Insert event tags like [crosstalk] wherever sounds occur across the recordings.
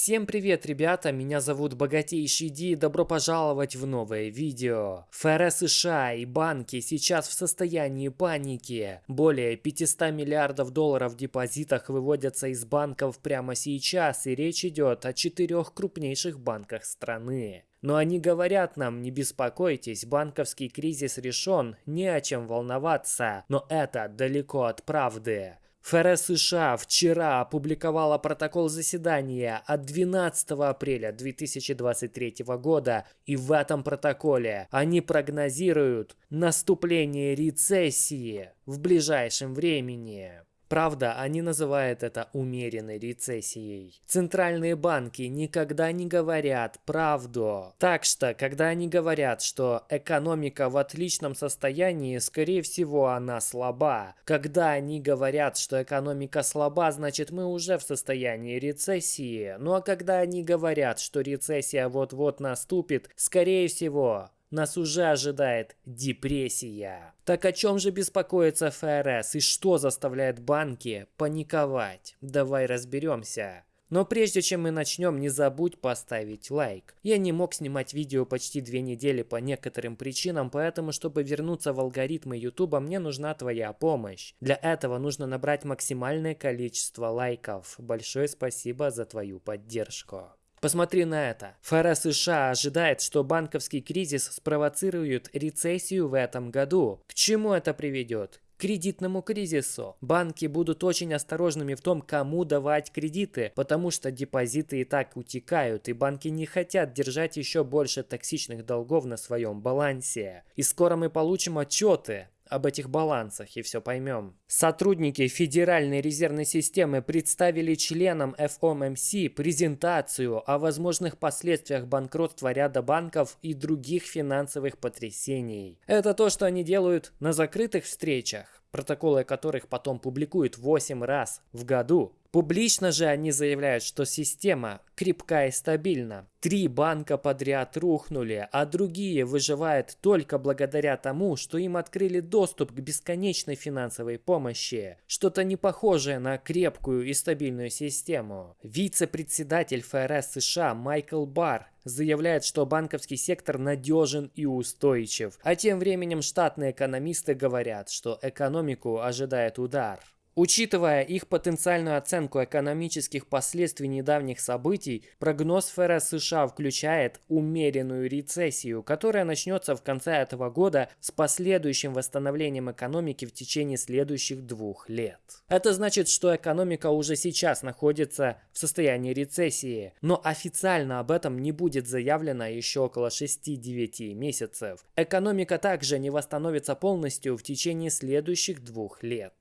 Всем привет, ребята, меня зовут Богатейший Ди и добро пожаловать в новое видео. ФРС США и банки сейчас в состоянии паники. Более 500 миллиардов долларов в депозитах выводятся из банков прямо сейчас, и речь идет о четырех крупнейших банках страны. Но они говорят нам, не беспокойтесь, банковский кризис решен, не о чем волноваться, но это далеко от правды. ФРС США вчера опубликовала протокол заседания от 12 апреля 2023 года, и в этом протоколе они прогнозируют наступление рецессии в ближайшем времени. Правда, они называют это умеренной рецессией. Центральные банки никогда не говорят правду. Так что, когда они говорят, что экономика в отличном состоянии, скорее всего, она слаба. Когда они говорят, что экономика слаба, значит мы уже в состоянии рецессии. Ну а когда они говорят, что рецессия вот-вот наступит, скорее всего, нас уже ожидает депрессия. Так о чем же беспокоится ФРС и что заставляет банки паниковать? Давай разберемся. Но прежде чем мы начнем, не забудь поставить лайк. Я не мог снимать видео почти две недели по некоторым причинам, поэтому, чтобы вернуться в алгоритмы YouTube, мне нужна твоя помощь. Для этого нужно набрать максимальное количество лайков. Большое спасибо за твою поддержку. Посмотри на это. ФРС США ожидает, что банковский кризис спровоцирует рецессию в этом году. К чему это приведет? кредитному кризису. Банки будут очень осторожными в том, кому давать кредиты, потому что депозиты и так утекают, и банки не хотят держать еще больше токсичных долгов на своем балансе. И скоро мы получим отчеты об этих балансах и все поймем. Сотрудники Федеральной резервной системы представили членам FOMC презентацию о возможных последствиях банкротства ряда банков и других финансовых потрясений. Это то, что они делают на закрытых встречах, протоколы которых потом публикуют 8 раз в году. Публично же они заявляют, что система крепка и стабильна. Три банка подряд рухнули, а другие выживают только благодаря тому, что им открыли доступ к бесконечной финансовой помощи. Что-то не похожее на крепкую и стабильную систему. Вице-председатель ФРС США Майкл Барр заявляет, что банковский сектор надежен и устойчив. А тем временем штатные экономисты говорят, что экономику ожидает удар. Учитывая их потенциальную оценку экономических последствий недавних событий, прогноз ФРС США включает умеренную рецессию, которая начнется в конце этого года с последующим восстановлением экономики в течение следующих двух лет. Это значит, что экономика уже сейчас находится в состоянии рецессии, но официально об этом не будет заявлено еще около 6-9 месяцев. Экономика также не восстановится полностью в течение следующих двух лет.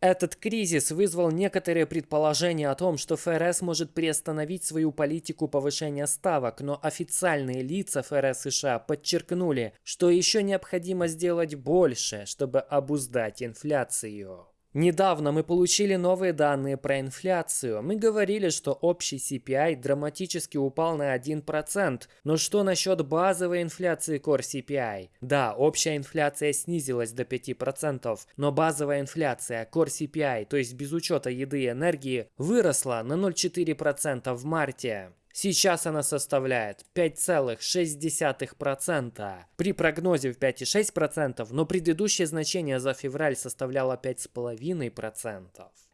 Этот кризис вызвал некоторые предположения о том, что ФРС может приостановить свою политику повышения ставок, но официальные лица ФРС США подчеркнули, что еще необходимо сделать больше, чтобы обуздать инфляцию. Недавно мы получили новые данные про инфляцию. Мы говорили, что общий CPI драматически упал на 1%. Но что насчет базовой инфляции Core CPI? Да, общая инфляция снизилась до 5%, но базовая инфляция Core CPI, то есть без учета еды и энергии, выросла на 0,4% в марте. Сейчас она составляет 5,6%. При прогнозе в 5,6%, но предыдущее значение за февраль составляло 5,5%.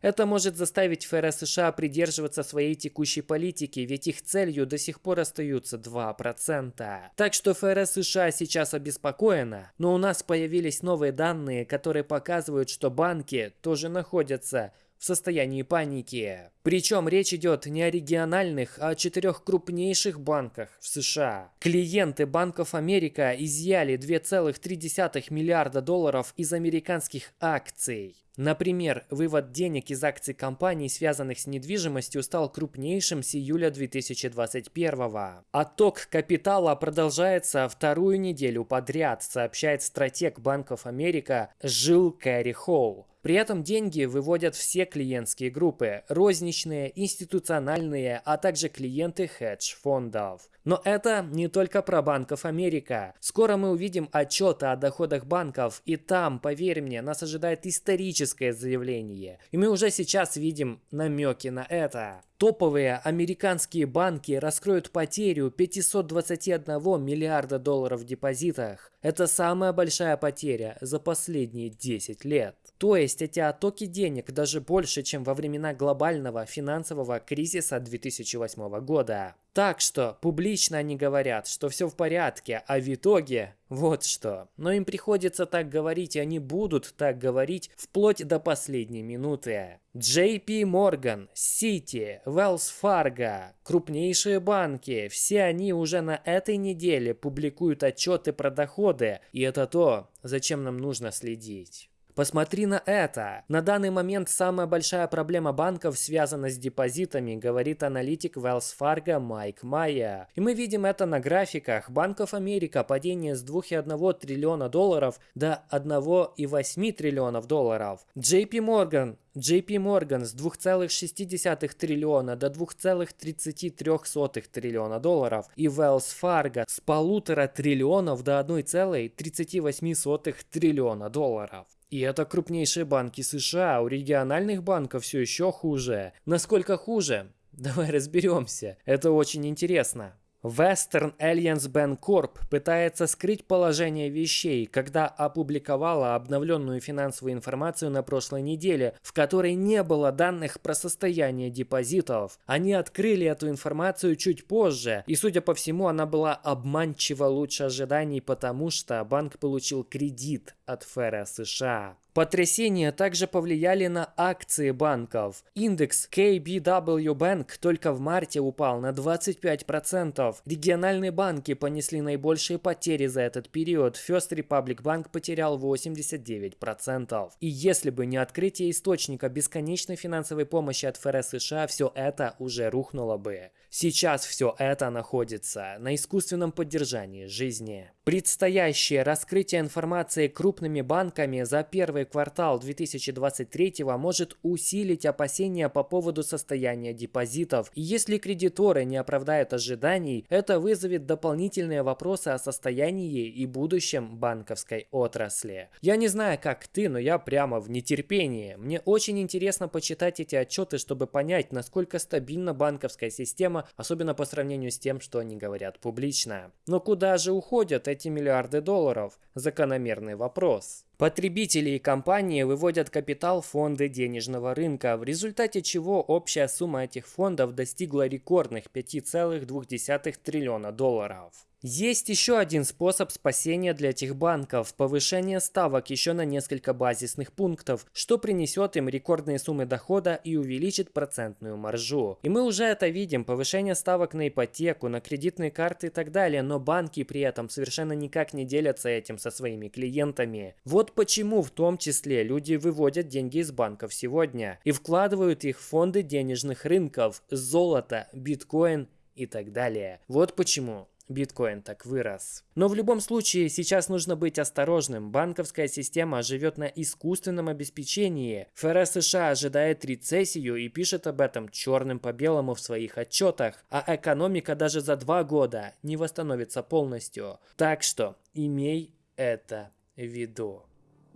Это может заставить ФРС США придерживаться своей текущей политики, ведь их целью до сих пор остаются 2%. Так что ФРС США сейчас обеспокоена, но у нас появились новые данные, которые показывают, что банки тоже находятся в состоянии паники. Причем речь идет не о региональных, а о четырех крупнейших банках в США. Клиенты Банков Америка изъяли 2,3 миллиарда долларов из американских акций. Например, вывод денег из акций компаний, связанных с недвижимостью, стал крупнейшим с июля 2021 Отток капитала продолжается вторую неделю подряд, сообщает стратег Банков Америка Жил Кэрри Холл. При этом деньги выводят все клиентские группы, розничные, институциональные, а также клиенты хедж-фондов. Но это не только про Банков Америка. Скоро мы увидим отчеты о доходах банков, и там, поверь мне, нас ожидает историческое заявление. И мы уже сейчас видим намеки на это. Топовые американские банки раскроют потерю 521 миллиарда долларов в депозитах. Это самая большая потеря за последние 10 лет. То есть эти оттоки денег даже больше, чем во времена глобального финансового кризиса 2008 года. Так что публично они говорят, что все в порядке, а в итоге вот что. Но им приходится так говорить, и они будут так говорить вплоть до последней минуты. JP Morgan, Citi, Wells Fargo, крупнейшие банки, все они уже на этой неделе публикуют отчеты про доходы, и это то, зачем нам нужно следить. Посмотри на это. На данный момент самая большая проблема банков связана с депозитами, говорит аналитик Wells Fargo Майк Майя. И мы видим это на графиках. Банков Америка падение с 2,1 триллиона долларов до 1,8 триллионов долларов. JP Morgan JP Morgan с 2,6 триллиона до 2,33 триллиона долларов и Wells Fargo с полутора триллионов до 1,38 триллиона долларов. И это крупнейшие банки США, у региональных банков все еще хуже. Насколько хуже? [laughs] Давай разберемся. Это очень интересно. Western Alliance Bancorp пытается скрыть положение вещей, когда опубликовала обновленную финансовую информацию на прошлой неделе, в которой не было данных про состояние депозитов. Они открыли эту информацию чуть позже, и судя по всему она была обманчиво лучше ожиданий, потому что банк получил кредит от ФРС США. Потрясения также повлияли на акции банков. Индекс KBW Bank только в марте упал на 25%. Региональные банки понесли наибольшие потери за этот период. First Republic Bank потерял 89%. И если бы не открытие источника бесконечной финансовой помощи от ФРС США, все это уже рухнуло бы. Сейчас все это находится на искусственном поддержании жизни. Предстоящее раскрытие информации крупными банками за первый квартал 2023 может усилить опасения по поводу состояния депозитов. И если кредиторы не оправдают ожиданий, это вызовет дополнительные вопросы о состоянии и будущем банковской отрасли. Я не знаю, как ты, но я прямо в нетерпении. Мне очень интересно почитать эти отчеты, чтобы понять, насколько стабильна банковская система особенно по сравнению с тем, что они говорят публично. Но куда же уходят эти миллиарды долларов? Закономерный вопрос. Потребители и компании выводят капитал в фонды денежного рынка, в результате чего общая сумма этих фондов достигла рекордных 5,2 триллиона долларов. Есть еще один способ спасения для этих банков – повышение ставок еще на несколько базисных пунктов, что принесет им рекордные суммы дохода и увеличит процентную маржу. И мы уже это видим – повышение ставок на ипотеку, на кредитные карты и так далее, но банки при этом совершенно никак не делятся этим со своими клиентами. Вот почему в том числе люди выводят деньги из банков сегодня и вкладывают их в фонды денежных рынков, золото, биткоин и так далее. Вот почему биткоин так вырос. Но в любом случае сейчас нужно быть осторожным. Банковская система живет на искусственном обеспечении. ФРС США ожидает рецессию и пишет об этом черным по белому в своих отчетах. А экономика даже за два года не восстановится полностью. Так что имей это в виду.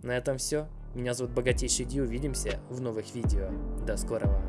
На этом все. Меня зовут Богатейший Ди. Увидимся в новых видео. До скорого.